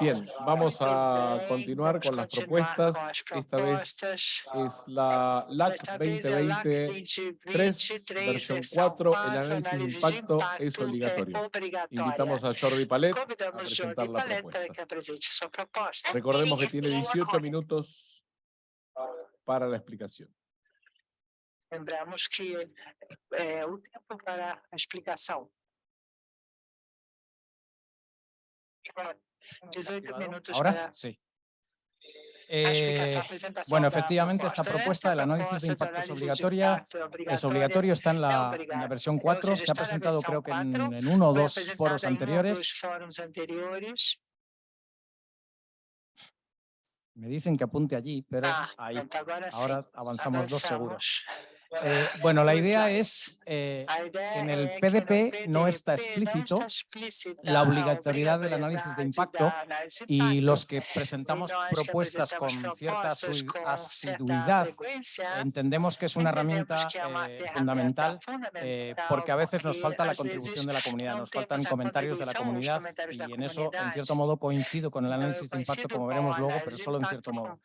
Bien, vamos a continuar con las propuestas. Esta vez es la LAC 2020-3, versión 4. El análisis de impacto es obligatorio. Invitamos a Jordi Palet a presentar la propuesta. Recordemos que tiene 18 minutos para la explicación. Lembramos que é o tempo para a explicação. 18 minutos ¿Ahora? para Sí. a Eh, bueno, efectivamente, esta propuesta del análisis de impacto es obligatoria. Es obligatorio, está en la, en la versión 4, se ha presentado creo que en, en uno o dos foros anteriores. Me dicen que apunte allí, pero Ah, ahí. Ahora avanzamos dos seguros. Eh, bueno, la Dois idea es eh, en el PDP no está explícito la obligatoriedad del análisis de impacto y los que presentamos propuestas con cierta asiduidad entendemos que es una herramienta eh, fundamental eh, fundamental, porque a veces nos falta la contribución de la comunidad, no nos faltan comentarios de la comunidad y en eso, en cierto modo, coincido con el análisis de impacto, como com veremos luego, pero solo en cierto modo.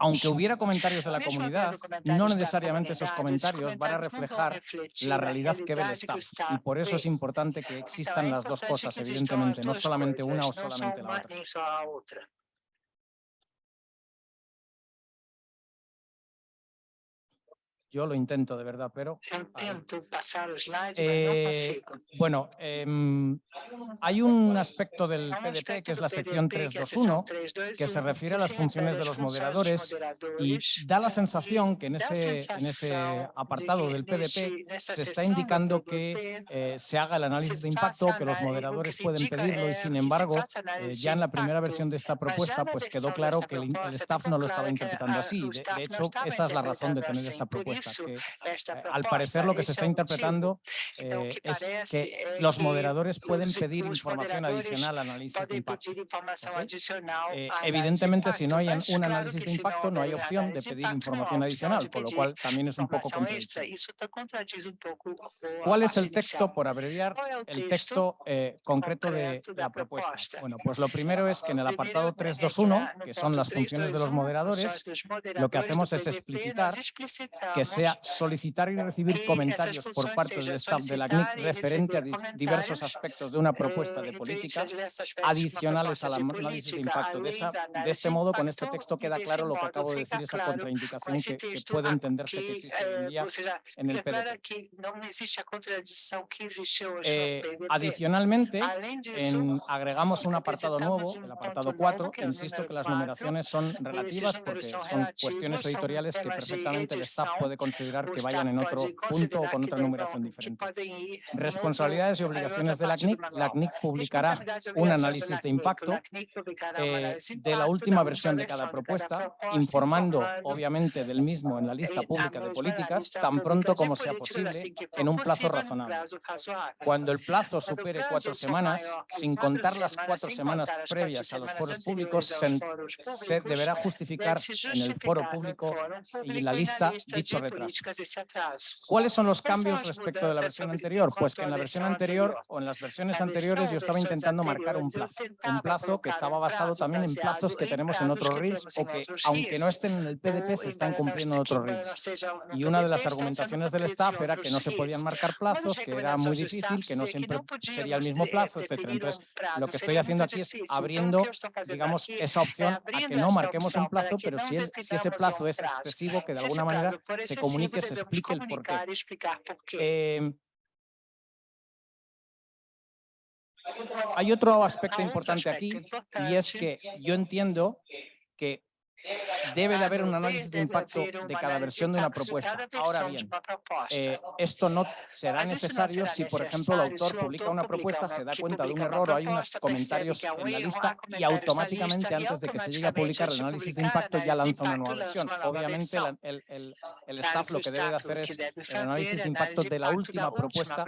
Aunque hubiera comentarios de la comunidad, no necesariamente esos comentarios van a reflejar la realidad que ve el staff. Y por eso es vê. importante que existan las dos cosas, evidentemente, no solamente una o solamente la otra. Yo lo intento de verdad, pero Eu tento passar os slides, Eh, consigo. bueno, em, hay un aspecto del PDP que es la sección PDP, que é a seção 321 321, que se refiere a que las funciones de los moderadores y da la sensación que en ese, en apartado del PDP se está indicando que eh, se haga el análisis de impacto, que los que moderadores pueden pedirlo y sin que se embargo eh, ya en la primera versión de esta já propuesta pues quedó claro que el, staff no lo estaba interpretando a- así. De, hecho, esa es la razón de tener esta propuesta, que eh, al parecer lo que se está interpretando eh, es que é los moderadores pueden pedir información adicional al análisis de impacto. Eh, evidentemente, si no hay un análisis de impacto, no hay opción de pedir información adicional, con lo cual también es un poco contradictorio. ¿Cuál es el texto, por abreviar, el texto eh, concreto de la propuesta? Bueno, pues lo primero es que en el apartado é que 321, na- no que son las funciones de los 321, moderadores, lo que hacemos es explicitar que sea solicitar y recibir comentarios por parte del staff de la CNIC referente a diversos aspectos de una propuesta eh, de referentes política adicionales al análisis de impacto. De, esa- de este modo, con este texto queda claro lo que acabo de decir, esa contraindicación esse que, puede a- entenderse que existe hoy en eh, día seja, en el hoje Eh, adicionalmente, en- agregamos un apartado nuevo, el apartado ponto 4. novo, que é o Insisto que las numeraciones son relativas porque son cuestiones editoriales que perfectamente el staff puede considerar que vayan en otro punto o con otra numeración diferente. Responsabilidades y obligaciones de la CNIC. La. CNIC publicará un análisis de impacto eh, de la última versión de cada propuesta, informando obviamente del mismo en la lista pública de políticas tan pronto como sea posible en un plazo razonable. Cuando el plazo supere cuatro semanas, sin contar las cuatro semanas previas a los foros públicos, se, deberá justificar en el foro público y en la lista dicho retraso. ¿Cuáles son los ¿Cuáles son cambios respecto de la versión anterior? Pues que en la versión anterior o en las versiones anteriores yo estaba intentando marcar un plazo, un plazo que estaba basado también en plazos que en tenemos en otros tenemos o que aunque no estén en el PDP se están cumpliendo en no otros no Y una de las argumentaciones del staff era que no se podían marcar plazos, que era muy difícil, que no siempre sería el mismo de- plazo, definir Entonces, lo que estoy haciendo aquí es abriendo, digamos, esa opción a que no marquemos un plazo, pero si, el- si ese plazo es excesivo, que de alguna manera se comunique, se explique el porqué. e por. Eh, hay otro aspecto importante aquí y es que yo entiendo que debe de haber un análisis de impacto de cada versión de una propuesta. Ahora bien, eh, esto no será necesario si, por ejemplo, el autor publica una propuesta, se da cuenta de un error o hay unos comentarios en la lista y automáticamente antes de que se llegue a publicar el análisis de impacto ya lanza una nueva versión. Obviamente el, el- el staff lo que debe de hacer es el análisis de impacto de la última propuesta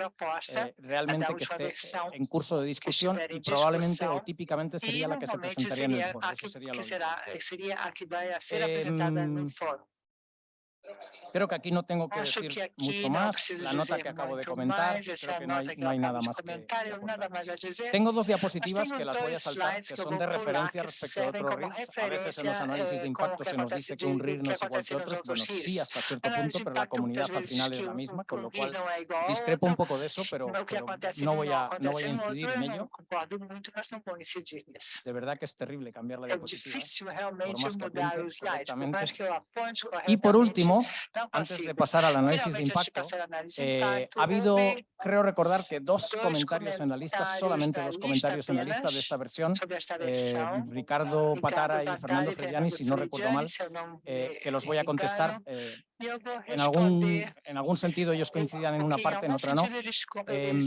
eh, realmente que esté en curso de discusión y em probablemente o típicamente sería la que se presentaría en el foro. Eso sería lo que vai ser apresentada no fórum. Creo que aquí no tengo que Acho decir que mucho más. La nota que acabo de comentar, creo que no hay, no hay nada más que nada más a decir. Tengo dos diapositivas que las voy a saltar, que son de referencia respecto a otros RIRs. A veces en los análisis de impacto se nos dice que un RIR no es igual que otros. Bueno, sí, hasta cierto punto, pero la comunidad al final es la misma, con lo cual discrepo un poco de eso, pero, pero no, voy a, no voy a incidir en ello. De verdad que es terrible cambiar la diapositiva, por más que apunte correctamente. Y por último, antes de pasar al análisis de impacto, eh, ha habido, creo recordar que dos comentarios en la lista, solamente dos comentarios en la lista de esta versión, eh, Ricardo Patara y Fernando Frediani, si no recuerdo mal, eh, que los voy a contestar en algún, sentido ellos coincidían en una parte, en otra no. Em,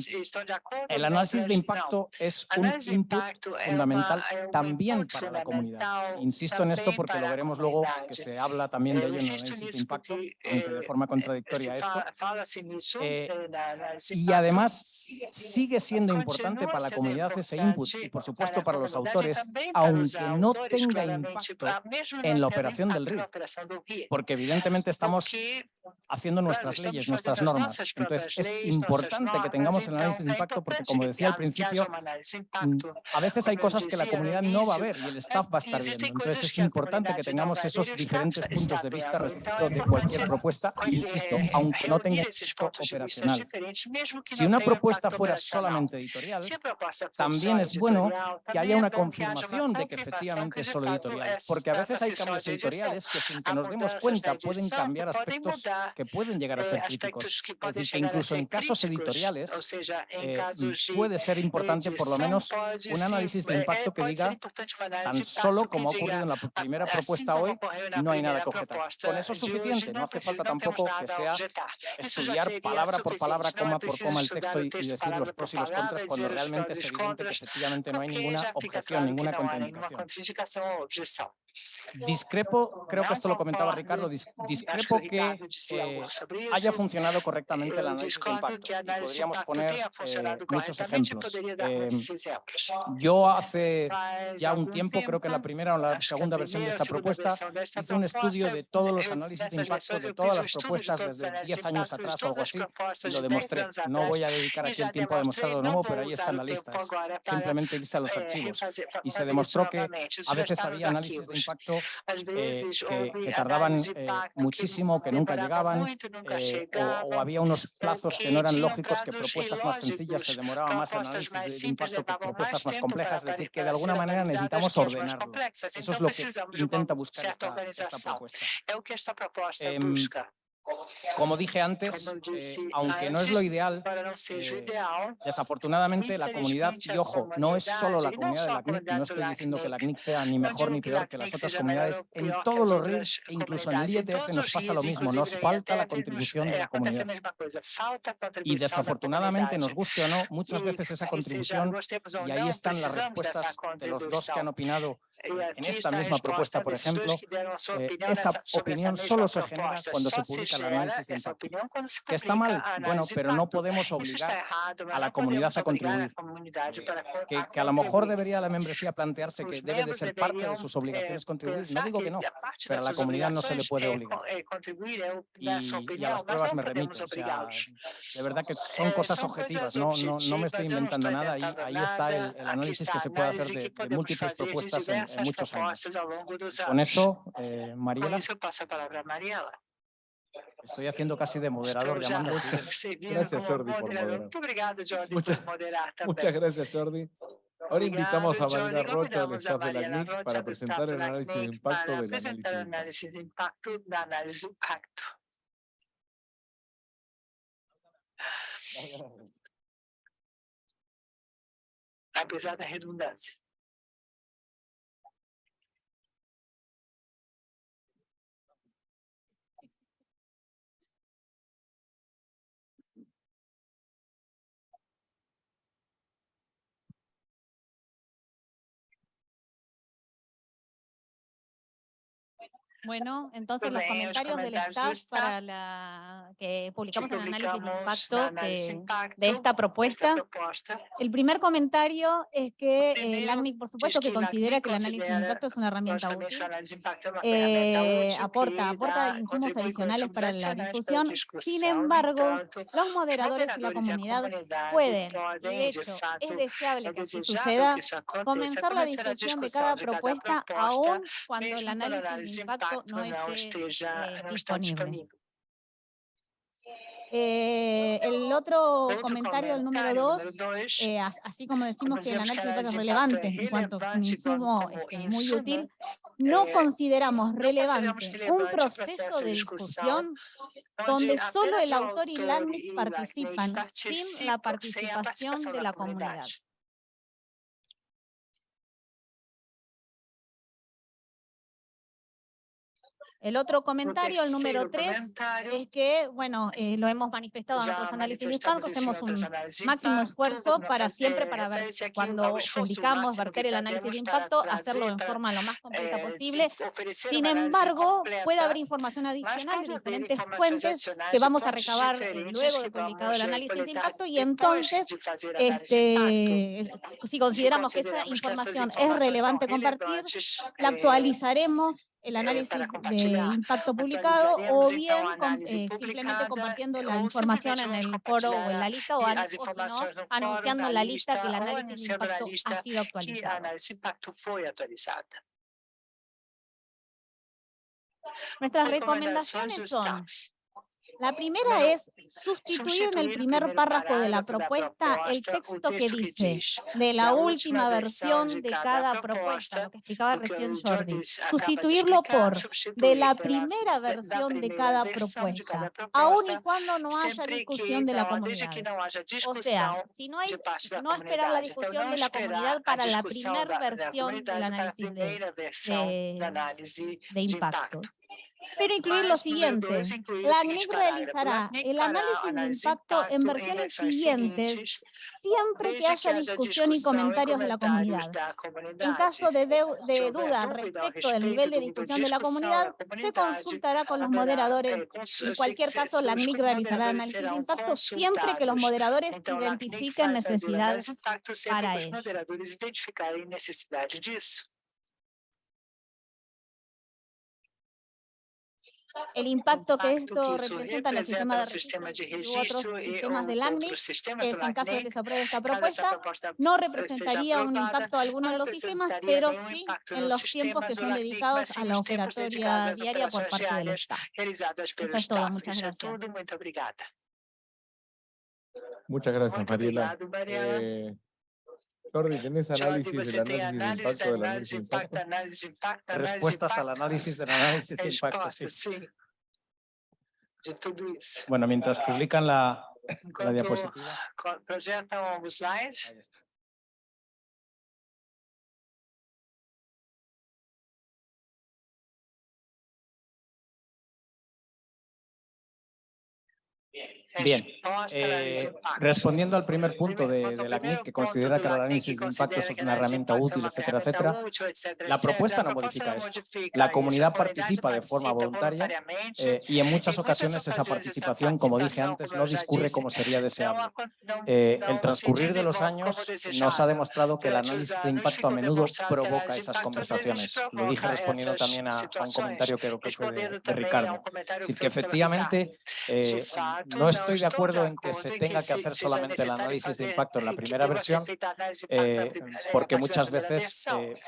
el análisis de impacto es un input fundamental también para la comunidad. Insisto en esto porque lo veremos luego, que se habla también de ello en el análisis de impacto, aunque de forma contradictoria esto. Eh, y además sigue siendo importante para la comunidad ese input y por supuesto para los autores, aunque no tenga impacto en la operación del río, porque evidentemente estamos haciendo nuestras leyes, nuestras normas. Entonces, es importante que tengamos el análisis de impacto porque, como decía al principio, mm, a veces hay cosas que la comunidad no va a ver y el staff va a estar viendo. Entonces, es importante que tengamos esos diferentes puntos de vista respecto de cualquier propuesta, insisto, aunque no tenga operacional. Si una propuesta fuera solamente editorial, también es bueno que haya una confirmación de que efectivamente es solo editorial, porque a veces hay cambios editoriales que sin que nos demos cuenta pueden cambiar aspectos que pueden llegar a ser críticos. Es decir, que incluso en casos editoriales eh, puede ser importante por lo menos un análisis de impacto que diga tan solo como ha ocurrido en la primera propuesta hoy, no hay nada que objetar. Con eso es suficiente, no hace falta tampoco que sea estudiar palabra por palabra, coma por coma el texto y, y decir los pros y los contras cuando realmente es evidente que efectivamente no hay ninguna objeción, ninguna contraindicación. Discrepo, creo que esto lo comentaba Ricardo, discrepo que eh, haya funcionado correctamente el análisis de impacto. Y podríamos poner eh, muchos ejemplos. Eh, yo hace ya un tiempo, creo que la primera o la segunda versión de esta propuesta, hice un estudio de todos los análisis de impacto de todas las propuestas desde 10 años atrás o algo así, y lo demostré. No voy a dedicar aquí el tiempo a demostrarlo de nuevo, pero ahí está en la lista. Es simplemente irse a los archivos. Y se demostró que a veces había análisis de impacto eh, veces, eh, que, tardaban muchísimo, que nunca llegaban, eh, o, había unos plazos que no eran lógicos, que propuestas más sencillas se demoraban más en análisis de impacto que propuestas más complejas, es decir, que de alguna manera necesitamos ordenarlo. Eso es lo que intenta buscar esta, esta propuesta. Em, como dije antes, eh, aunque no es lo ideal, eh, desafortunadamente la comunidad, y ojo, no es solo la comunidad de la CNIC, no estoy diciendo que la CNIC sea ni mejor ni peor que las otras comunidades, en todos los RIS e incluso en el IETF nos pasa lo mismo, nos falta la contribución de la comunidad. Y desafortunadamente, nos guste o no, muchas veces esa contribución, y ahí están las respuestas de los dos que han opinado eh, en esta misma propuesta, por ejemplo, esa opinión solo se genera cuando se publica el análisis de impacto, que está mal, bueno, pero no podemos obligar a la comunidad eh, a contribuir, que, que a lo mejor debería la membresía plantearse que debe de ser parte de sus obligaciones contribuir, no digo que no, pero a la comunidad no se le puede obligar. Y, y a las pruebas me remito, o sea, de verdad que son cosas objetivas, no, no, no me estoy inventando nada, ahí, ahí está el, el, análisis que se puede hacer de, de múltiples propuestas en, en, muchos años. Con eso, eh, Mariela. Eso palabra a Mariela. Estoy haciendo casi de moderador. Ya, sí, gracias, Jordi. Muchas, gracias, Jordi, Ahora invitamos a Valeria Rocha del staff de la CNIC para presentar el análisis de impacto del análisis de impacto. Apesar da redundância. Bueno, entonces los comentarios del staff para la que publicamos el análisis de impacto, de esta propuesta. El primer comentario es que el ACNIC, por supuesto, que considera que el análisis de impacto es una herramienta eh, útil, aporta, aporta insumos adicionales para la discusión. Sin embargo, los moderadores y la comunidad pueden, de hecho, es deseable que así suceda, comenzar la discusión de cada propuesta aún cuando el análisis de impacto no esté, eh, disponible. Eh, el otro comentario, el número dos, eh, así como decimos que el análisis de es relevante en cuanto a su insumo es muy útil, no consideramos relevante un proceso de discusión donde solo el autor y Landis participan sin la participación de la comunidad. El otro comentario, el número tres, es que, bueno, eh, lo hemos manifestado en nuestros análisis de impacto. hacemos un máximo esfuerzo para siempre, para ver cuando publicamos, verter el análisis de impacto, hacerlo en forma lo más completa posible. Sin embargo, puede haber información adicional de diferentes fuentes que vamos a recabar eh, luego de publicado el análisis de impacto y entonces, este, si consideramos que esa información es relevante compartir, la actualizaremos el análisis de impacto publicado o bien eh, simplemente compartiendo la información en el foro o en la lista o, anunciando en la lista que el análisis de impacto ha sido actualizado. Nuestras recomendaciones son la primera es sustituir en el primer párrafo de la propuesta el texto que dice de la última versión de cada propuesta, lo que explicaba recién Jordi. Sustituirlo por de la primera versión de cada propuesta, aun y cuando no haya discusión de la comunidad. O sea, si no hay, no esperar la discusión de la comunidad para la primera versión del análisis de, de, de impactos pero incluir lo siguiente. La CNIC realizará el análisis de impacto en versiones siguientes siempre que haya discusión y comentarios de la comunidad. En caso de, de, duda respecto del nivel de discusión de la comunidad, se consultará con los moderadores. En cualquier caso, la CNIC realizará el análisis de impacto siempre que los moderadores identifiquen necesidades para ello. el impacto que esto representa en el sistema de registro u otros sistemas del ACNIC, en caso de que se apruebe esta propuesta, no representaría un impacto alguno en los sistemas, pero sí en los tiempos que son dedicados a la operatoria diaria por parte del Estado. Eso es todo, muchas gracias. Muchas gracias, Mariela. Doctor, y tenés análisis del análisis de análisis, impacto, análisis, impacto. Respuestas al análisis del análisis de impacto, sí. Bueno, mientras publican la, la diapositiva. Proyectan un slide. Bien, eh, respondiendo al primer punto de, la CNIC, que considera que el análisis de impacto es una herramienta útil, etcétera, etcétera, la propuesta no modifica esto. La comunidad participa de forma voluntaria eh, y en muchas ocasiones esa participación, como dije antes, no discurre como sería deseable. Eh, el transcurrir de los años nos ha demostrado que el análisis de impacto a menudo provoca esas conversaciones. Lo dije respondiendo también a, un comentario que creo que fue de, Ricardo. Es decir, que efectivamente no es estoy de acuerdo en que se tenga que hacer solamente el análisis de impacto en la eh, primera versión, porque eh, muchas veces,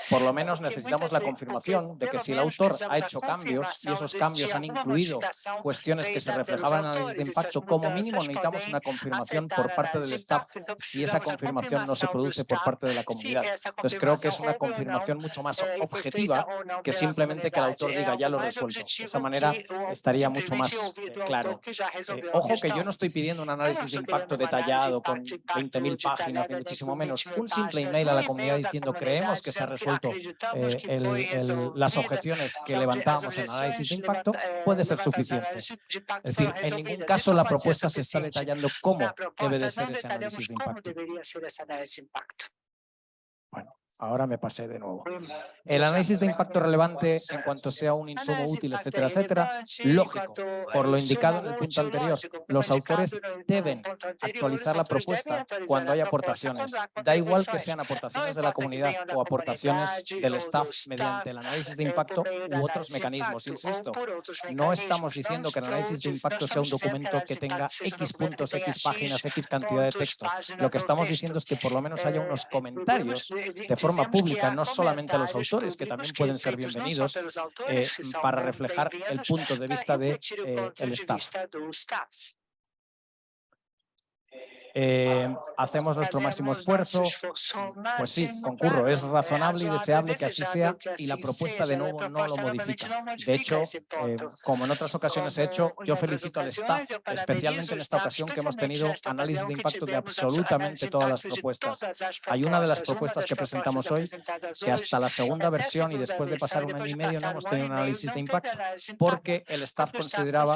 por lo menos, necesitamos la confirmación de que si el autor ha hecho cambios y esos cambios han incluido cuestiones que se reflejaban en el análisis de impacto, como mínimo necesitamos una confirmación por parte del staff si esa confirmación no se produce por parte de la comunidad. Entonces pues creo que es una confirmación mucho más objetiva que simplemente que el autor diga ya lo resuelto. De esa manera estaría mucho más claro. ojo que yo no no estoy pidiendo un análisis de impacto detallado con 20.000 páginas, ni muchísimo menos. Un simple email a la comunidad diciendo creemos que se ha resuelto las objeciones que levantamos en análisis de impacto puede ser suficiente. Es decir, en ningún caso la propuesta se está detallando cómo debe de ser ese análisis de impacto. Ahora me pasé de nuevo. El análisis de impacto relevante en cuanto sea un insumo útil, etcétera, etcétera, lógico. Por lo indicado en el punto anterior, los autores deben actualizar la propuesta cuando hay aportaciones. Da igual que sean aportaciones de la comunidad o aportaciones del staff mediante el análisis de impacto u otros mecanismos. Insisto, no estamos diciendo que el análisis de impacto sea un documento que tenga X puntos, X páginas, X cantidad de texto. Lo que estamos diciendo es que por lo menos haya unos comentarios de forma pública, no solamente a los autores, que también pueden ser bienvenidos, eh, para reflejar el punto de vista del de, eh, staff. Eh, hacemos nuestro máximo esfuerzo, pues sí, concurro, es razonable y deseable que así sea y la propuesta de nuevo no lo modifica. De hecho, eh, como en otras ocasiones he hecho, yo felicito al staff, especialmente en esta ocasión que hemos tenido análisis de impacto de absolutamente todas las propuestas. Hay una de las propuestas que presentamos hoy que hasta la segunda versión y después de pasar un año y medio no hemos tenido un análisis de impacto porque el staff consideraba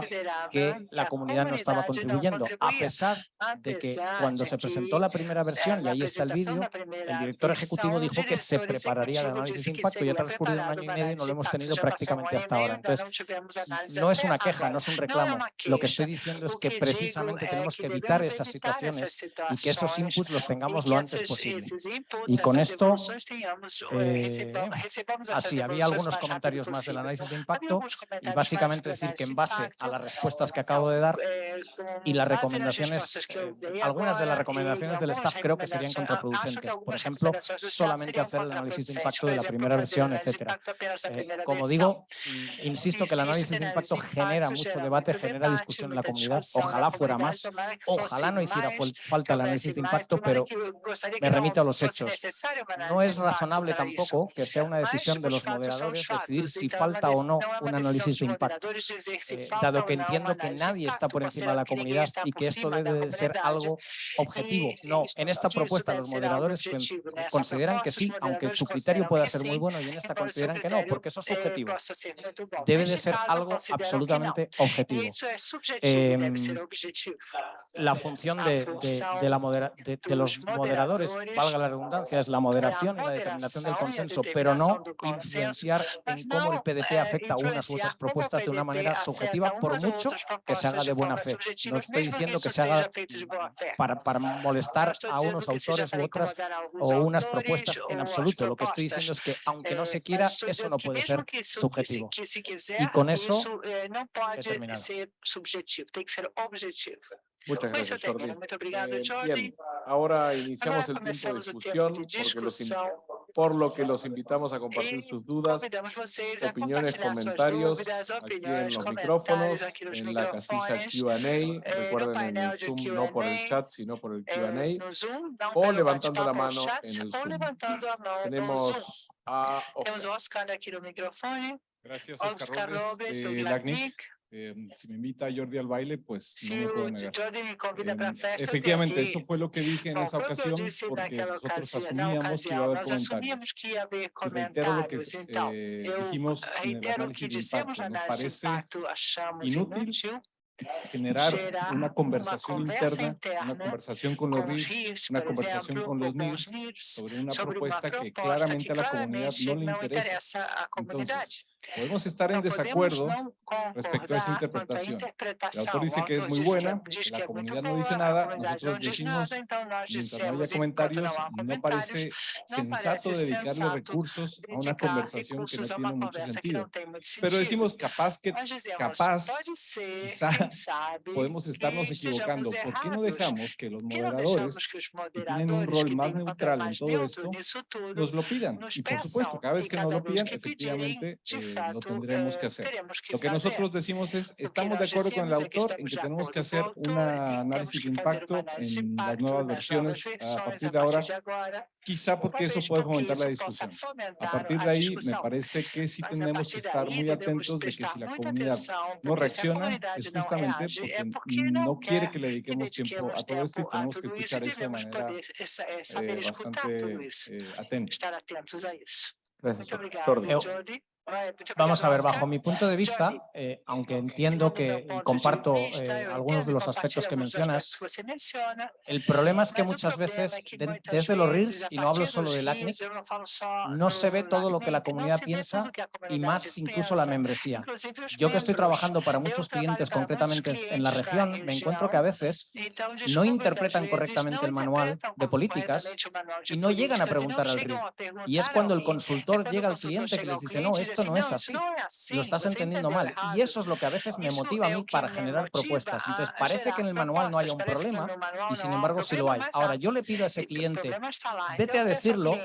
que la comunidad no estaba contribuyendo, a pesar de que cuando se presentó la primera versión, y ahí está el vídeo, el director ejecutivo dijo que se prepararía el análisis de impacto y ha transcurrido un año y medio y no lo hemos tenido prácticamente hasta ahora. Entonces, no es una queja, no es un reclamo. Lo que estoy diciendo es que precisamente tenemos que evitar esas situaciones y que esos inputs los tengamos lo antes posible. Y con esto, eh, así, había algunos comentarios más del análisis de impacto y básicamente decir que en base a las respuestas que acabo de dar y las recomendaciones, algunas de las recomendaciones del staff creo que serían contraproducentes. Por ejemplo, solamente hacer el análisis de impacto de la primera versión, etcétera. Eh, como digo, mm, insisto que el análisis de impacto genera mucho debate, genera discusión en la comunidad. Ojalá fuera más, ojalá no hiciera falta el análisis de impacto, pero me remito a los hechos. No es razonable tampoco que sea una decisión de los moderadores decidir si falta o no un análisis de impacto, eh, dado que entiendo que nadie está por encima de la comunidad y que esto debe de ser algo objetivo. No, en esta propuesta los moderadores consideran que sí, aunque su criterio pueda ser muy bueno y en esta consideran que no, porque eso es subjetivo. Debe de ser algo absolutamente objetivo. Em, la función de, de, la modera, de, los moderadores, valga la redundancia, es la moderación y la determinación del consenso, pero no influenciar en cómo el PDT afecta a unas u otras propuestas de una manera subjetiva, por mucho que se haga de buena fe. No estoy diciendo que se haga para, para molestar a unos autores u otras o unas propuestas en absoluto. Lo que estoy diciendo es que aunque no se quiera, eso no puede ser subjetivo. Y con eso he terminado. Muchas gracias, Jordi. Eh, bien, ahora iniciamos el tiempo de discusión porque los por lo que los invitamos a compartir sus dudas, opiniones, comentarios aquí en los micrófonos, en la casilla Q&A, recuerden en el Zoom no por el chat, sino por el Q&A, o levantando la mano en el Zoom. Tenemos a Oscar. aquí el micrófono. Gracias, Oscar, Robles, de LACNIC. Eh, si me invita Jordi al baile, pues no me puedo negar. Eh, efectivamente, eso fue lo que dije en esa ocasión, porque nosotros asumíamos que iba a haber comentarios. Y reitero lo que eh, dijimos en el análisis de impacto. Nos parece inútil generar una conversación interna, una conversación con los RIS, una conversación con los NIRS sobre una propuesta que claramente a la comunidad no le interesa. Entonces, Podemos estar en desacuerdo respecto a esa interpretación. El autor dice que es muy buena, la comunidad no dice nada, nosotros decimos, mientras no haya comentarios, no parece sensato dedicarle recursos a una conversación que no tiene mucho sentido. Pero decimos capaz que, capaz, quizá podemos estarnos equivocando. ¿Por qué no dejamos que los moderadores, que tienen un rol más neutral en todo esto, nos lo pidan? Y por supuesto, cada vez que nos lo pidan, efectivamente, lo tendremos que hacer. Lo que nosotros decimos es, estamos de acuerdo con el autor en que tenemos que hacer un análisis de impacto en las nuevas versiones a partir de ahora, quizá porque eso puede fomentar la discusión. A partir de ahí, me parece que sí tenemos que estar muy atentos de que si la comunidad no reacciona, es justamente porque no quiere que le dediquemos tiempo a todo esto y tenemos que escuchar eso de manera eh, bastante eh, atenta. Gracias, Jordi. Vamos a ver, bajo mi punto de vista, eh, aunque entiendo que y comparto eh, algunos de los aspectos que mencionas, el problema es que muchas veces de- desde los RIRS, y no hablo solo del ACNIC, no se ve todo lo que la comunidad piensa y más incluso la membresía. Yo que estoy trabajando para muchos clientes concretamente en la región, me encuentro que a veces no interpretan correctamente el manual de políticas y no llegan a preguntar al RIR. Y es cuando el consultor llega al cliente que les dice, no, esto no es así, lo estás entendiendo mal. Y eso es lo que a veces me motiva a mí para generar propuestas. Entonces, parece que en el manual no haya un problema y sin embargo sí lo hay. Ahora, yo le pido a ese cliente, vete a decirlo,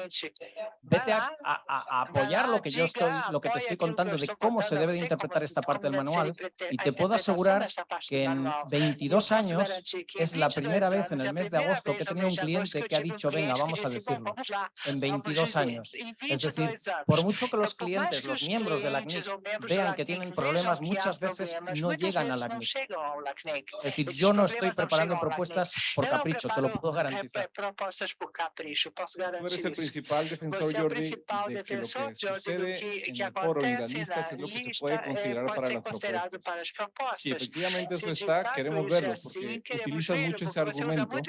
vete a, a- a- a apoyar lo que yo estoy, lo que te estoy contando de cómo se debe de interpretar esta parte del manual y te puedo asegurar que en 22 años es la primera vez en el mes de agosto que he tenido un cliente que ha dicho, venga, vamos a decirlo, en 22 años. Es decir, por mucho que los clientes, los miembros de la CNIC vean que tienen problemas, muchas veces no llegan a la CNIC. Es decir, yo no estoy preparando propuestas por capricho, te lo puedo garantizar. Tú eres el principal defensor, o Jordi, de que lo que sucede que, en el foro es lo que se puede eh, considerar para las propuestas. Si efectivamente eso está, queremos verlo, porque utilizas mucho ese argumento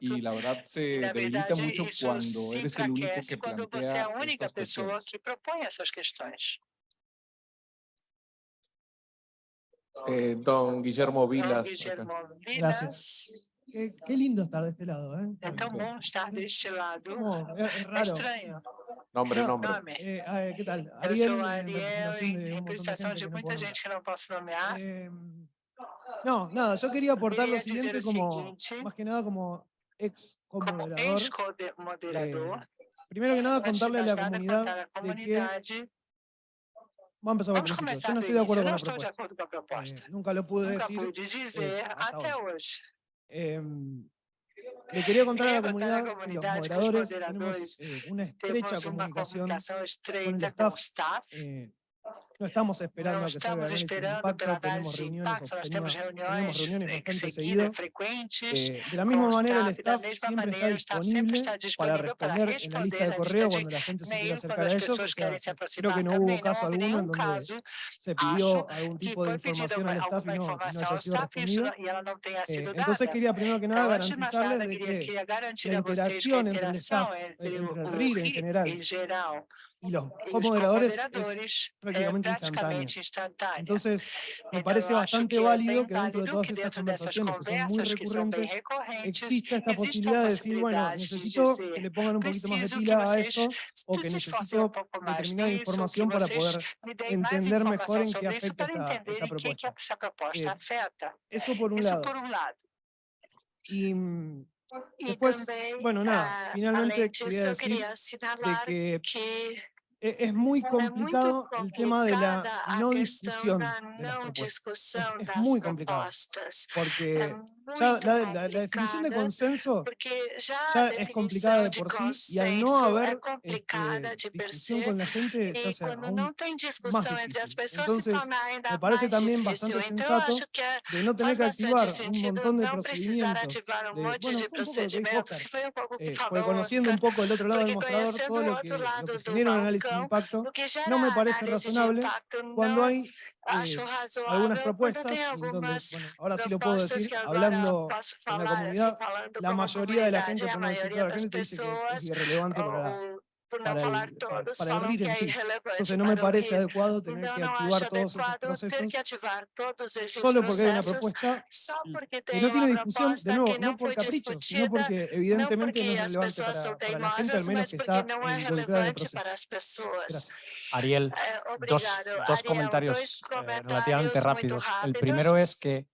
y la verdad se debilita mucho cuando eres el único que plantea estas cuestiones. Eh, don Guillermo Vilas. Guillermo Gracias. Qué, qué lindo estar de este lado, ¿eh? estar deste lado. Como, es, es É raro. estranho. Nombre, No, nombre. Nome. Eh, ¿Qué tal? Eu Ariel, sou Ariel, representación de em de representação gente de que no gente que não posso nomear. nombrar. Eh, no, nada, yo quería aportar lo Quería siguiente o como, seguinte, más que nada como ex como moderador. ex-moderador, Primero que nada, de contarle a la comunidad de que. Vamos a empezar por Vamos começar yo no estoy de acuerdo con la de propuesta. Eh, nunca lo pude Nunca decir. pude dizer hasta hoy. Em, le quería contar a la contar a la comunidad los comunidad moderadores tenemos eh, una estrecha comunicación estreita el staff. staff. Eh, no estamos esperando a que estamos esperando impacto, pela tenemos análise de reuniones, impacto, nós temos reuniões eh, seguidas, frequentes. Eh, de la misma manera, el staff, siempre está disponible para responder en la lista de correo cuando la gente se quiera e-mail acercar a ellos. O sea, se creo que no também. hubo caso alguno en donde se pidió algún tipo de información al staff y no, no haya sido respondida. Eh, entonces quería primero que nada garantizarles de que la interacción entre el staff, entre, entre el RIR en general y los os comoderadores es prácticamente instantânea. Entonces, me parece bastante válido que dentro de todas esas conversaciones que son muy recurrentes exista esta posibilidad de decir, bueno, necesito que le pongan un poquito más de pila a esto o que necesito determinada información para poder entender mejor en qué afecta esta, esta propuesta. Eh. Eso por un lado. Y mm, Después, bueno, nada, finalmente quería decir de que e- es muy complicado el tema de la no discusión de las propuestas. Es das muy complicado. Porque muito ya la, la- la definición de consenso ya es complicada de por sí y al no haber este, discusión con la gente se e hace quando aún as difícil. Entonces, se me parece también bastante sensato de no tener que activar un montón de procedimientos. de- bueno, eh, porque conociendo un poco el otro lado del mostrador, todo lo que, lo que genera un análisis de impacto, no me parece razonable cuando hay eh, algunas propuestas, entonces, bueno, ahora sí lo puedo decir, hablando en la comunidad, la mayoría de la gente, por no decir toda la gente, dice que es irrelevante para, para el- para- para el falam RIR que en sí. Entonces no me parece adecuado tener que activar todos esos procesos solo porque hay una propuesta que no tiene discusión, de nuevo, no por capricho, sino porque evidentemente no es relevante para, para la gente, al menos que está involucrada en el proceso. Gracias. Ariel, Eh, dos, dos Ariel. comentarios eh, comentários relativamente rápidos. El primero es que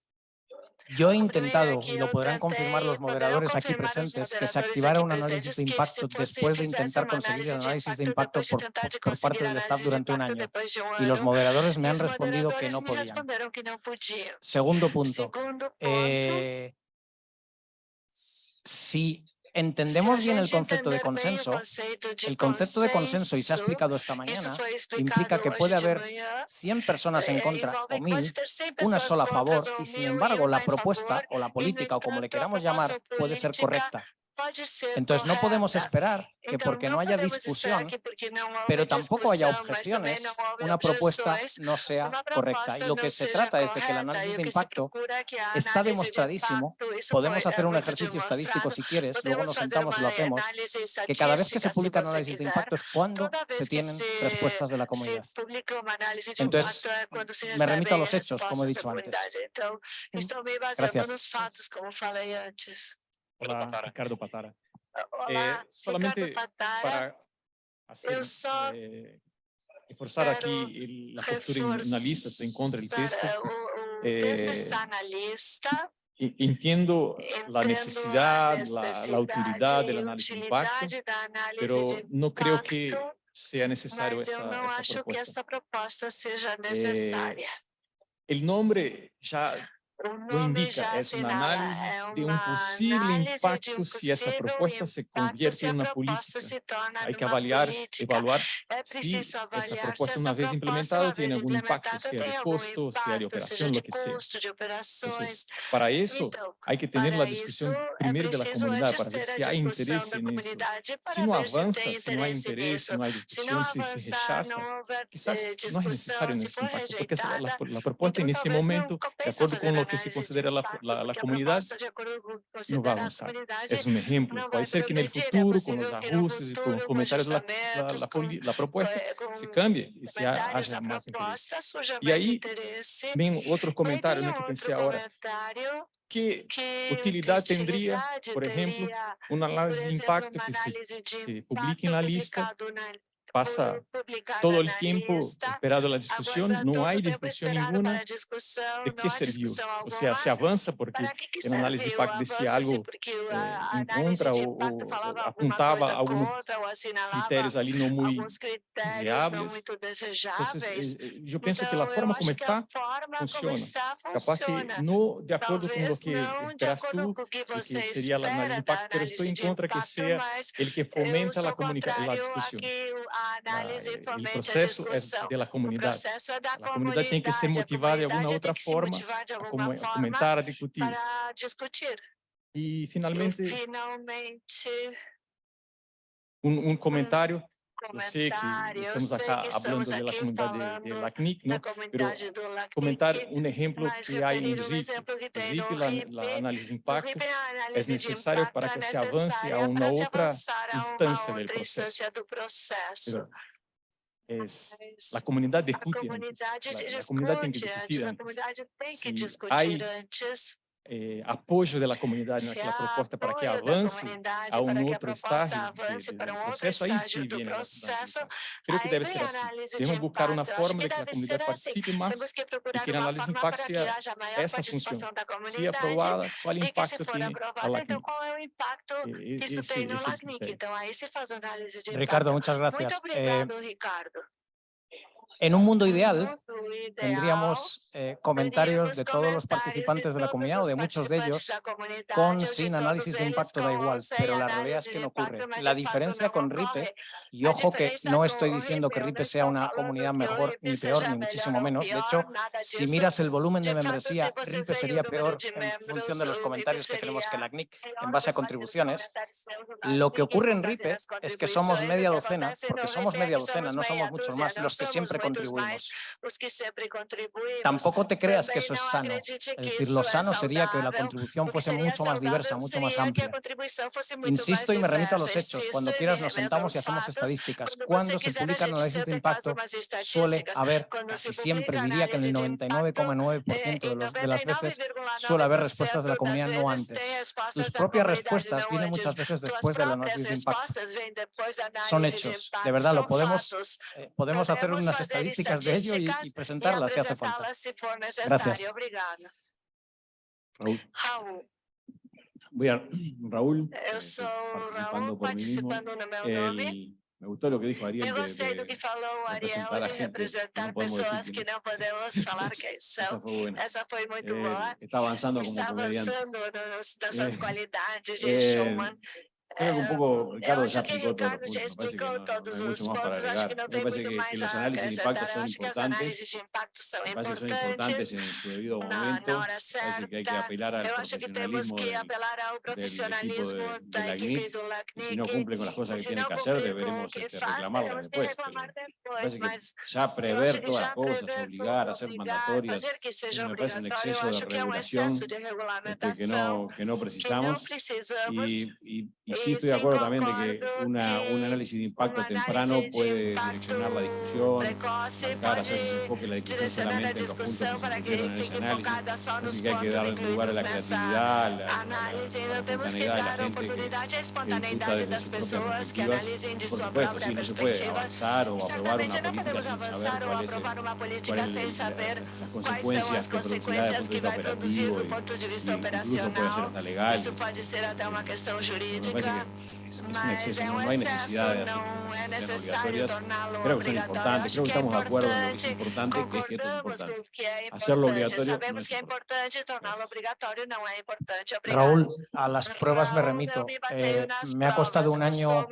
yo he intentado, y lo podrán confirmar los moderadores aquí presentes, que se activara un análisis de impacto después de intentar conseguir el análisis de impacto por, parte del staff durante un año. Y los moderadores me han respondido que no podían. Segundo punto. Eh, si entendemos bien el concepto de consenso, el concepto de consenso, y se ha explicado esta mañana, implica que puede de haber manhã, 100 personas en eh, contra o que 1000, pode ter 100 una sola a favor y sin embargo la propuesta o la política o como le queramos llamar puede ser entonces no podemos esperar que porque no haya discusión, pero tampoco haya objeciones, una propuesta no sea correcta. Y lo que se trata es de que el análisis de impacto está demostradísimo, podemos hacer un ejercicio estadístico si quieres, luego nos sentamos y lo hacemos, que cada vez que se publica un análisis de impacto es cuando se tienen respuestas de la comunidad. Entonces, me remito a los hechos, como he dicho antes. Gracias. Ricardo Patara. Ricardo Patara. Eh, solamente Para assim, eu só é, eh, reforçar aqui a postura eh, analista, se encontra o texto. Entiendo, la necesidad, la, la, utilidad del análisis de impacto, pero no creo que sea necesario esa, no propuesta. el nombre ya lo indica, es un análisis de un posible impacto si esa propuesta se convierte en una política. Hay que avaliar, evaluar si esa propuesta una vez implementada tiene algún impacto, sea de costo, sea de operación, lo que sea. Entonces, para eso hay que tener la discusión primero de la comunidad para ver si hay interés en eso. Si no avanza, si no hay interés, si no hay discusión, si se rechaza, quizás no es necesario en ese impacto, porque la, la propuesta en ese momento, de acuerdo con lo que que se considera la, la, la comunidad no va a avanzar. Es un ejemplo. Puede ser que en el futuro, con los ajustes y con los comentarios, la, la, propuesta se cambie y se haya más interés. Y ahí ven otros comentarios ¿no? que pensé ahora. Que, que utilidade teria, por exemplo, um análise de impacto que se, se publique na lista passa todo o eh, tempo esperando eh, eh, la discussão, não há discussão nenhuma. de que serviu? Ou seja, se avança porque el análise de impacto desse algo en contra ou apuntaba alguns critérios ali não muito deseables. Eu penso que a forma como está funciona. Capaz que de acordo com o que esperas tú, que sería el análisis de impacto, Eu estoy en contra que seja ele que fomenta a discussão. Ah, o processo é pela comunidade. É da a comunidade, tem que ser motivada de alguma outra forma, como forma comentar, a discutir. Para discutir. E finalmente, e, finalmente um, um comentário eu sei que estamos acá hablando da comunidade de, de LACNIC, mas comentar um exemplo que há em RIC, RIC, é a análise é de impacto, é necessário para que se avance a uma outra instância do processo. É, a comunidade discute a comunidade antes, a comunidade tem que discutir antes, a comunidade tem que discutir antes eh, apoio da comunidade naquela proposta para que avance a um outro estágio do processo, aí sim vem a Creio que deve ser assim. Devemos buscar uma forma de que a comunidade participe mas e que analise o impacto se essa função, se aprovada, qual o impacto tem a LACNIC. Então, qual é o impacto que isso tem no LACNIC? Então, aí se faz análise de impacto. Ricardo, muitas graças. Muito obrigado, Ricardo. En un mundo ideal, tendríamos eh, comentarios de todos los participantes de la comunidad o de muchos de ellos con sin análisis de impacto da igual, pero la realidad es que no ocurre. La diferencia con RIPE, y ojo que no estoy diciendo que RIPE sea una comunidad mejor ni peor, ni muchísimo menos. De hecho, si miras el volumen de membresía, RIPE sería peor en función de los comentarios que tenemos que la CNIC en base a contribuciones. Lo que ocurre en RIPE es que somos media docena, porque somos media docena, no somos muchos más, los que siempre contribuimos. Tampoco te creas que eso es sano. Es decir, lo sano sería que la contribución fuese mucho más diversa, mucho más amplia. Insisto y me remito a los hechos. Cuando quieras nos sentamos y hacemos estadísticas. Cuando se publican análisis de impacto, suele haber, casi siempre diría que en el 99,9% de, las veces suele haber respuestas de la comunidad no antes. Sus propias respuestas vienen muchas veces después del análisis de impacto. Son hechos. De verdad, lo podemos, eh, podemos hacer unas estadísticas estadísticas de ello y, y presentarlas si hace falta. Gracias. Raúl. Voy a, Raúl, eh, participando Raúl, por mí mismo. El, me gustó lo que dijo Ariel. Eu gostei de, do que falou Ariel de representar gente, pessoas que não podemos falar quem são. Essa foi, muito eh, boa. Está avançando está como comediante. avançando no, no, nas eh, de eh, showman. Creo que un poco Ricardo ya explicó todo. Ricardo ya explicó todos los puntos, acho que no mucho que, más que, los análisis de impacto son importantes, me que son importantes en su debido momento, parece que hay que apelar al profesionalismo que apelar al profesionalismo del, del, de, de la CNIC, si no cumplen con las cosas que tienen que hacer, deberemos este, reclamarlas después, parece que ya prever todas las cosas, obligar, hacer mandatorias, me parece un exceso de regulación este, que no precisamos y sí estoy de acuerdo también de que una, un análisis de impacto temprano puede direccionar la discusión, marcar, hacer que se enfoque la discusión solamente en los puntos que se en ese análisis. Así que hay que darle lugar a la creatividad, a la, la, espontaneidad de la gente que, que desde sus propias perspectivas. Por supuesto, sí, no se puede avanzar o aprobar una política sin saber cuáles cuál es, las consecuencias que producirá desde el punto de vista operativo, incluso puede ser hasta legal. Isso ser até uma questão jurídica. again. es, un exceso, no, hay necesidad de hacer obligatorias. Creo que son importantes, creo que estamos de acuerdo en lo que es importante, que es importante. Hacerlo obligatorio. Raúl, a las pruebas me remito. Eh, me ha costado un año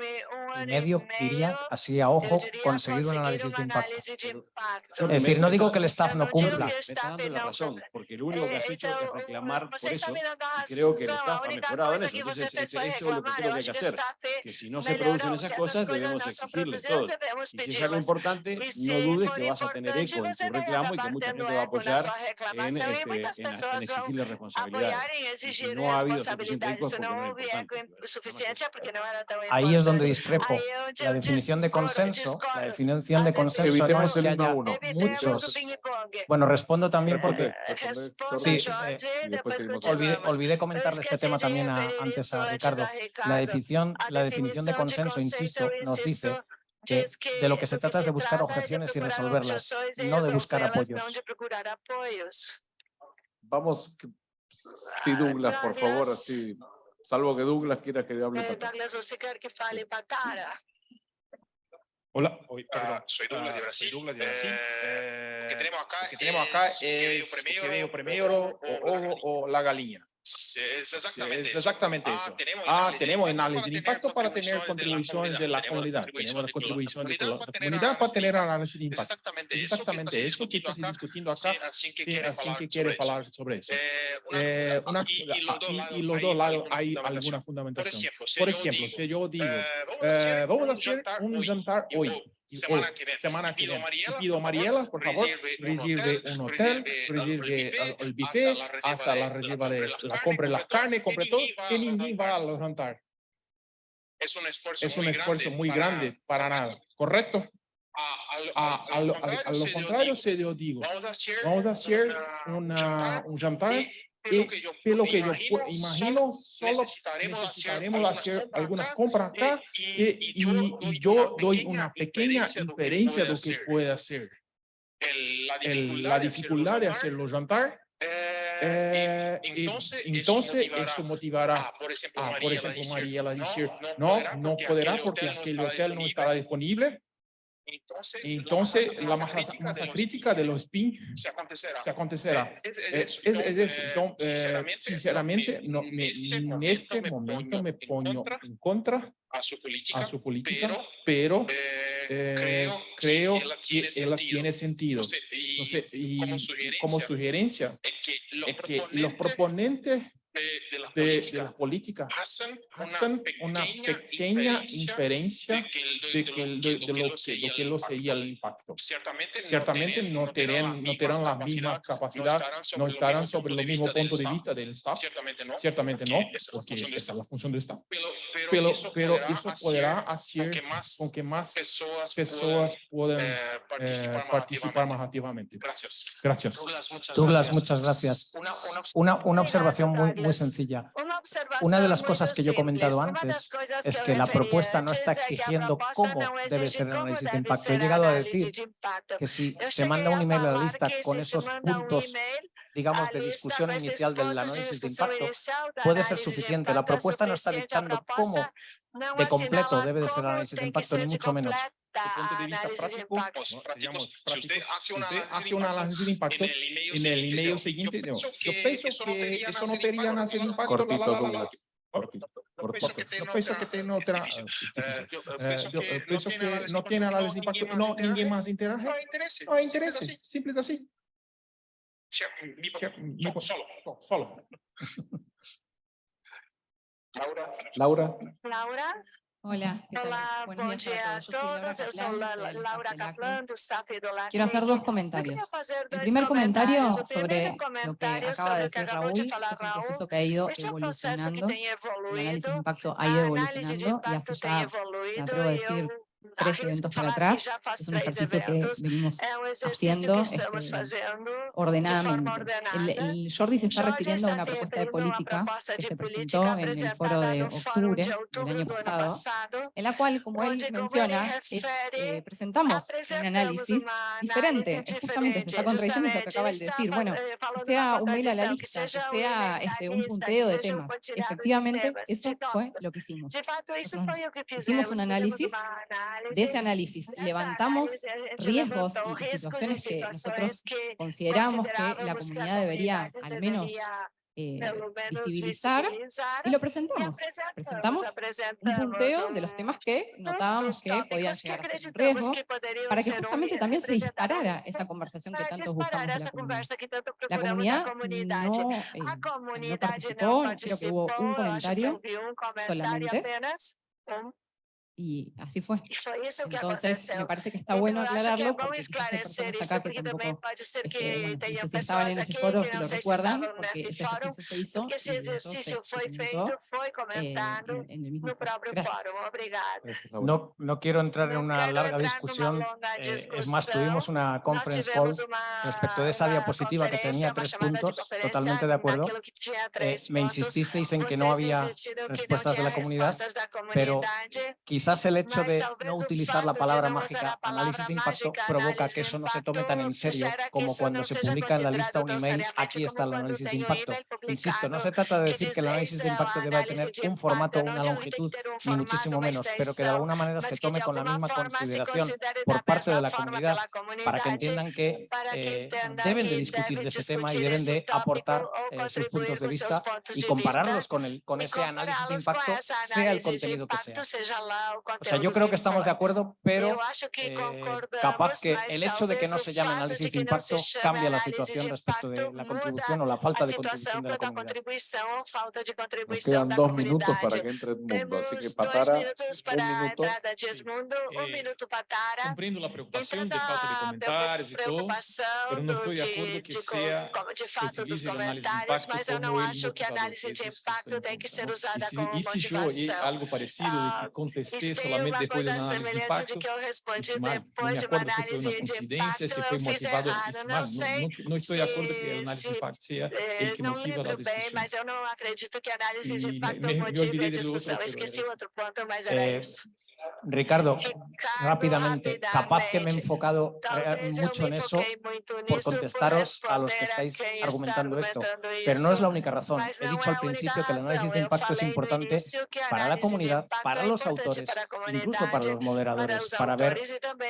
y medio, diría, así a ojo, conseguir un análisis de impacto. Es decir, no digo que el staff no cumpla. Me está dando la razón, porque lo único que has hecho es reclamar por eso, y creo que el staff ha mejorado eso. Entonces, ese hecho es lo que creo que hacer. Que si no se producen esas cosas, debemos exigirles todo. Y si es algo importante, no dudes que vas a tener eco en tu reclamo y que mucha gente va a apoyar en, este, en, en exigirles responsabilidades. Y si no ha habido suficiente eco es porque no. Ahí es donde discrepo. La definición de consenso, la definición de consenso evitemos el uno a. Muchos. Bueno, respondo también porque... Sí, eh, olvidé, olvidé comentarle este tema también a, antes a Ricardo. La definición, la definición de consenso, insisto, nos dice que de lo que se trata es de buscar objeciones y resolverlas, no de buscar apoyos. Vamos, sí Douglas, por favor, salvo que Douglas quiera que hable. Douglas. Hola, ah, ah, soy Douglas de Brasil. Douglas de Brasil. Eh, tenemos acá, que tenemos acá o la gallina. Sí, es exactamente, sí, es exactamente eso. Ah, eso. Ah, tenemos, ah, tenemos análisis, de impacto para tener contribuciones de la comunidad. Tenemos las contribuciones de la comunidad para tener análisis de impacto. Exactamente, exactamente eso que estás discutiendo acá, sin, que quiere hablar sobre eso. Eh, una, eh, y, y, los dos lados hay alguna fundamentación. Por ejemplo, si yo digo, eh, vamos a eh, hacer un jantar hoy semana que viene. Semana que pido viene. Mariela, pido Mariela, por favor, reserve un hotel, reserve el buffet, hasta la reserva de la compra de las carnes, compre todo, que ningún va a levantar. Es un esfuerzo, es un muy, esfuerzo grande muy grande para, para nada, ¿correcto? A, a, a, a lo, contrario, se lo digo, vamos a hacer, hacer una, una, un jantar y, y que yo, lo que imagino, yo imagino, solo necesitaremos, necesitaremos hacer, hacer algunas compras acá, acá y, y, y, y, yo doy una pequeña inferencia de lo que puede hacer. El, la, dificultad la dificultad de hacerlo jantar. Eh, eh entonces, entonces, eso motivará, a, por ejemplo, María, por ejemplo, María la decir, no, no, no, podrá porque aquel hotel no estará disponible. Entonces, la masa, crítica, de los PIN se acontecerá. Sinceramente, no, me, este en este momento me pongo en contra a su política, pero, eh, eh, creo, que, ella tiene, sentido. Y, como, sugerencia, es que los proponentes de, de, la, política. De la política. Hacen, Hacen una, pequeña inferencia de, que, lo, que, lo que lo sería el impacto. Ciertamente, Ciertamente no, tendrán, no tendrán la misma capacidad, no estarán sobre, el mismo punto de vista del Estado. Ciertamente no, Ciertamente no porque esa es la, función del Estado. Pero, pero, pero, eso, pero podrá eso, podrá hacer con que más, con que más personas, personas puedan eh, eh, participar, más activamente. Gracias. Gracias. Douglas, muchas gracias. Una, una observación muy muy sencilla. Una de las cosas que yo he comentado antes es que la propuesta no está exigiendo cómo debe ser el análisis de impacto. He llegado a decir que si se manda un email a la lista con esos puntos digamos, de discusión inicial del análisis de impacto puede ser suficiente. La propuesta no está dictando cómo de completo debe de ser el análisis de impacto, ni mucho menos hace análisis, de impacto en el email, siguiente, yo, pienso que, eso no debería hacer, no impacto. Cortito. Yo pienso que no tiene análisis de impacto. No, nadie más interage. No hay interés. Simple así. Solo. Solo. Laura. Laura. Laura. Hola. Hola, buen día a todos. Yo soy Laura, Caplan, soy Laura del Quiero hacer dos comentarios. El primer comentario sobre lo que acaba de decir Raúl, es un proceso que ha ido evolucionando, el análisis de impacto ha ido evolucionando y hace ya, me atrevo a decir, tres eventos para atrás. Es un ejercicio que venimos haciendo este, ordenadamente. El, el, Jordi se está refiriendo a una propuesta de política que se presentó en el foro de octubre del año pasado, en la cual, como él menciona, es, eh, eh presentamos un análisis diferente. Justamente se está contradiciendo lo que acaba de decir. Bueno, que sea un mail a la lista, que sea este, un punteo de temas. Efectivamente, eso fue lo que hicimos. Nosotros hicimos un análisis de ese análisis levantamos riesgos y situaciones que nosotros consideramos que la comunidad debería al menos eh, visibilizar y lo presentamos. Presentamos un punteo de los temas que notábamos que podían llegar a ser un riesgo para que justamente también se disparara esa conversación que tanto buscamos la comunidad. La comunidad no, eh, no creo que hubo un comentario solamente y así fue. Entonces, me parece que está bueno aclararlo porque quizás acá que tampoco este, bueno, no sé si estaban eh, en ese foro, porque ese ejercicio se ese ejercicio fue feito, fue comentado en el mismo foro. No, no quiero entrar en una larga discusión, eh, es más, tuvimos una conference call respecto de esa diapositiva que tenía tres puntos, totalmente de acuerdo. Eh, me insististeis en que no había respuestas de la comunidad, pero quizás Quizás el hecho de no utilizar la palabra mágica análisis de impacto provoca que eso no se tome tan en serio como cuando se publica en la lista un email, aquí está el análisis de impacto. Insisto, no se trata de decir que el análisis de impacto deba tener un formato una longitud, ni muchísimo menos, pero que de alguna manera se tome con la misma consideración por parte de la comunidad para que entiendan que eh, deben de discutir de ese tema y deben de aportar eh, sus puntos de vista y compararlos con, el, con ese análisis de impacto, sea el contenido que sea. O sea, yo creo que estamos de acuerdo, pero eh, capaz que el hecho de que no se llame análisis de impacto cambia la situación respecto de la contribución o la falta de contribución de la comunidad. Nos quedan dos minutos para que entre Edmundo, así que Patara, un minuto. Eh, comprendo la preocupación de falta de comentarios y todo, pero no estoy de acuerdo que sea, se utilice el análisis de impacto como el mostrador. Eso que está en juego. Y si, y si yo algo parecido de que respondi solamente depois da análise de impacto, que eu respondi isso, de uma análise se foi de impacto, se foi motivado, errado, não, não sei. Não, não estou se, de acordo com a análise se, de impacto, se é eh, ele que motiva a discussão. bem, mas eu não acredito que a análise de impacto me, motive a discussão. Outro, Esqueci o outro ponto, mas era eh, isso. Ricardo, Ricardo rápidamente, capaz que me he enfocado eh, mucho en eso por contestaros a los que estáis argumentando esto, pero no es la única razón. He dicho al principio que el análisis de impacto es importante para la comunidad, para los autores, para incluso para los moderadores, para, para ver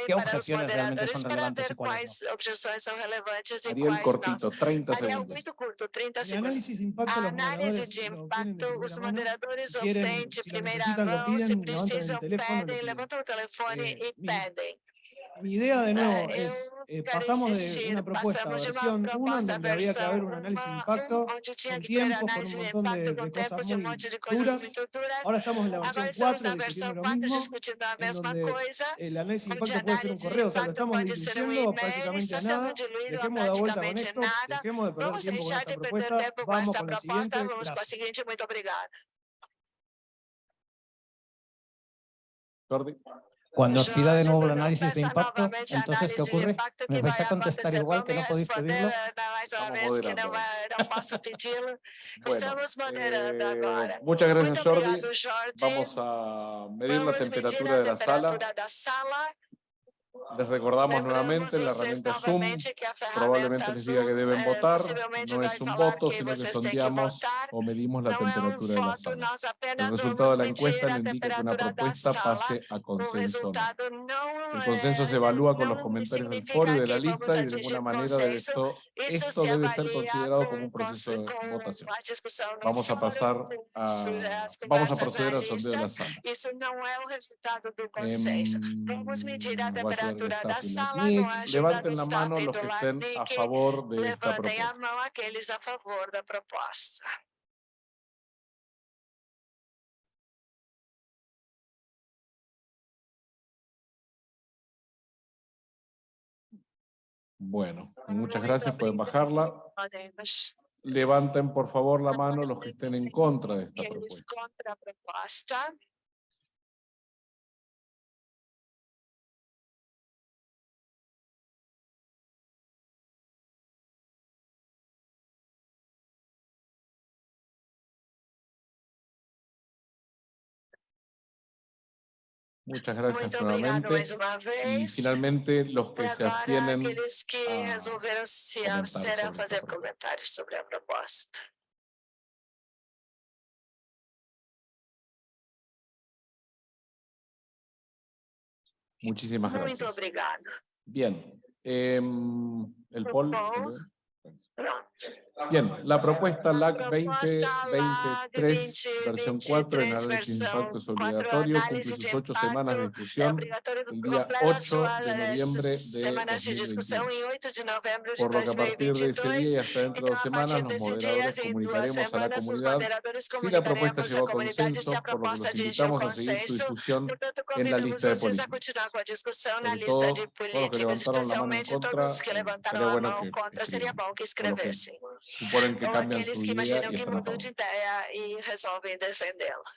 qué objeciones realmente son relevantes y cuáles no. Ariel cortito, 30 segundos. El análisis de impacto, los análisis de impacto los moderadores obtienen de primera mano, si precisan, piden, levantan el teléfono y piden mi idea de nuevo es, eh, pasamos de una propuesta, versión 1, donde había que haber un análisis de impacto, con tiempo, con un montón de, de cosas muy duras. Ahora estamos en la versión 4, discutiendo lo mismo, en donde el análisis de impacto puede ser un correo, o sea, lo estamos dirigiendo prácticamente a nada, dejemos de dar vuelta con esto, dejemos de perder tiempo con esta propuesta, vamos con la siguiente, gracias. Jordi acontecer igual que no comigo? podéis pedirlo? Responder, eh, mais uma Estamos vez que não, moderando. vai- não posso pedi-lo. Bueno, Estamos moderando eh, muchas gracias, Jordi. Vamos a medir la temperatura a de la sala. Les recordamos nuevamente la herramienta Zoom. Probablemente les diga que deben eh, votar. possivelmente No es un voto, sino que têm que sondeamos o medimos la temperatura de la sala. El resultado de la encuesta nos indica que una propuesta pase a consenso. El consenso se evalúa con los não comentarios del foro y de la lista y de alguna manera consenso. esto, esto debe ser considerado com, como un proceso de votación. Vamos a pasar a, vamos a proceder al sondeo de la sala. Em, Vamos medir a temperatura LACNIC. no ajuda Levanten la mano los que estén a favor de esta propuesta. Bueno, muchas gracias, pueden bajarla. Levanten por favor la mano los que estén en contra de esta propuesta. Muchas gracias Muito obrigado mais uma vez. finalmente los E que se abstienen, aqueles que a resolveram se abster a sobre fazer esta proposta. comentários sobre a proposta. muchísimas Muito gracias. obrigado. Bien, em, el poll. Poll. Pronto. Bien, la propuesta LAC Proposta LAC 2023, versión 4, en 23, análisis de versão impacto es 4, obligatorio, cumple sus ocho semanas de discusión el día completa 8 sua, de noviembre de semanas de discussão 2022. em 8 de novembro de Por lo que a partir de ese 2022. día y hasta dentro de dos semanas, los moderadores comunicaremos a la comunidad si la propuesta llegó a consenso, a por lo que los invitamos a seguir su discusión en la lista de na Sobre lista todo, todos los que levantaron la mano en contra, sería bueno que contra. Seria escriban. bom que O los que escrevessem. suponen que Ou cambian aqueles su que idea imaginam y que están a mudam favor. de ideia e resolvem defendê-la.